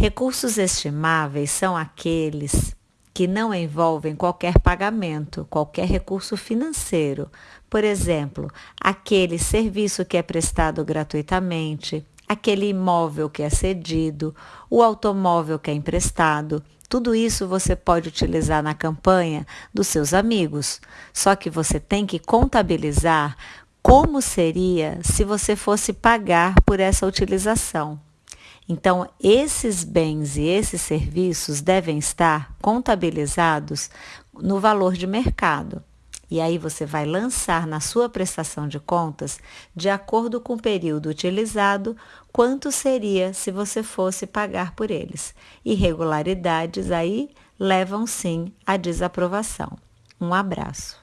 Recursos estimáveis são aqueles que não envolvem qualquer pagamento, qualquer recurso financeiro. Por exemplo, aquele serviço que é prestado gratuitamente, aquele imóvel que é cedido, o automóvel que é emprestado. Tudo isso você pode utilizar na campanha dos seus amigos. Só que você tem que contabilizar como seria se você fosse pagar por essa utilização. Então, esses bens e esses serviços devem estar contabilizados no valor de mercado. E aí você vai lançar na sua prestação de contas, de acordo com o período utilizado, quanto seria se você fosse pagar por eles. Irregularidades aí levam sim à desaprovação. Um abraço.